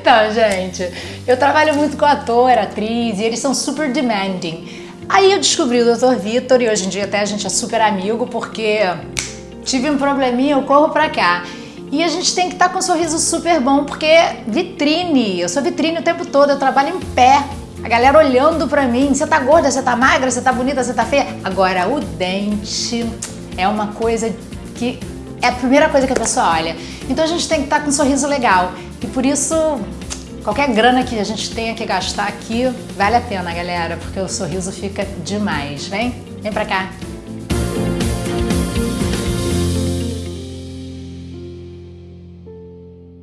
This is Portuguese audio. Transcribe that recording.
Então, gente, eu trabalho muito com ator, atriz e eles são super demanding. Aí eu descobri o Dr. Vitor e hoje em dia até a gente é super amigo porque tive um probleminha, eu corro pra cá. E a gente tem que estar tá com um sorriso super bom porque vitrine, eu sou vitrine o tempo todo, eu trabalho em pé. A galera olhando pra mim, você tá gorda, você tá magra, você tá bonita, você tá feia. Agora, o dente é uma coisa que é a primeira coisa que a pessoa olha. Então a gente tem que estar tá com um sorriso legal. E por isso, qualquer grana que a gente tenha que gastar aqui, vale a pena, galera, porque o sorriso fica demais. Vem, vem pra cá.